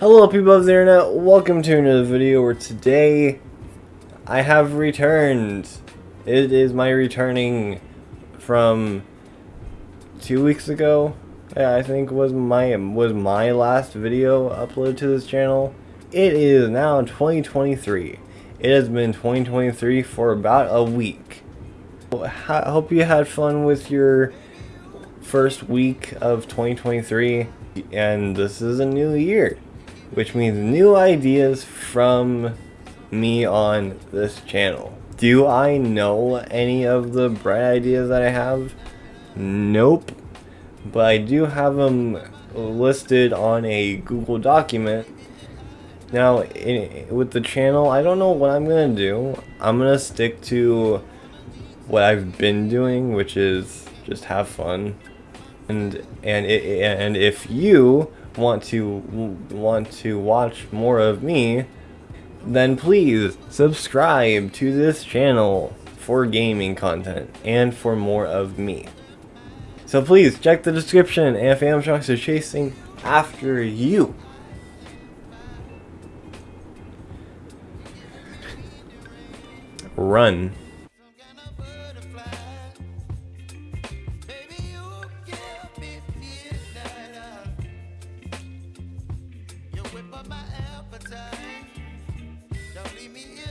Hello people of the internet, welcome to another video where today I have returned. It is my returning from two weeks ago. Yeah, I think was my was my last video uploaded to this channel. It is now 2023. It has been 2023 for about a week. I hope you had fun with your first week of 2023 and this is a new year which means new ideas from me on this channel. Do I know any of the bright ideas that I have? Nope. But I do have them listed on a Google document. Now, in, with the channel, I don't know what I'm going to do. I'm going to stick to what I've been doing, which is just have fun. And, and, it, and if you want to want to watch more of me, then please subscribe to this channel for gaming content and for more of me. So please check the description if Sharks are chasing after you. Run. my appetite. Don't leave me here.